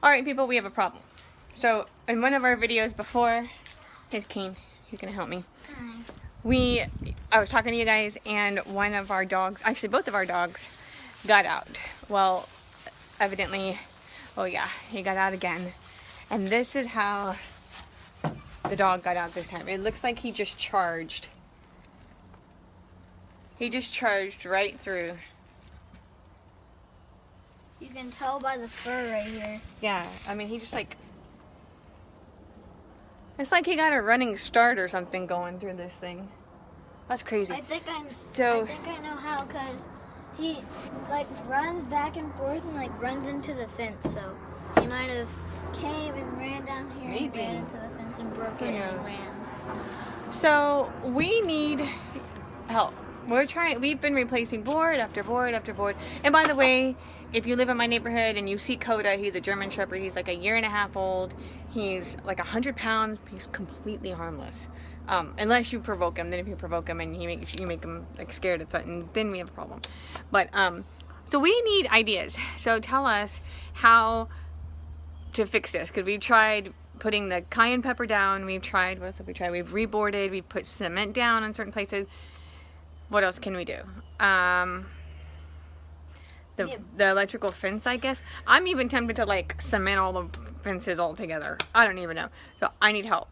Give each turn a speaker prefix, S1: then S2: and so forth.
S1: Alright people, we have a problem. So, in one of our videos before, here's Kane, he's gonna help me.
S2: Hi.
S1: We, I was talking to you guys and one of our dogs, actually both of our dogs, got out. Well, evidently, oh yeah, he got out again. And this is how the dog got out this time. It looks like he just charged. He just charged right through.
S2: You can tell by the fur right here.
S1: Yeah, I mean, he just like. It's like he got a running start or something going through this thing. That's crazy.
S2: I think I'm.
S1: So-
S2: I think I know how, cause he like runs back and forth and like runs into the fence. So he might have came and ran down here
S1: Maybe.
S2: and ran into the fence and broke
S1: Who
S2: it and ran.
S1: So we need help. We're trying. We've been replacing board after board after board. And by the way, if you live in my neighborhood and you see Coda, he's a German Shepherd. He's like a year and a half old. He's like a hundred pounds. He's completely harmless, um, unless you provoke him. Then if you provoke him and he makes you make him like scared and threatened, then we have a problem. But um, so we need ideas. So tell us how to fix this because we've tried putting the cayenne pepper down we've tried what else have we tried we've reboarded we've put cement down in certain places what else can we do? Um the,
S2: Yeah.
S1: the electrical fence I guess. I'm even tempted to like cement all the fences all together. I don't even know. So I need help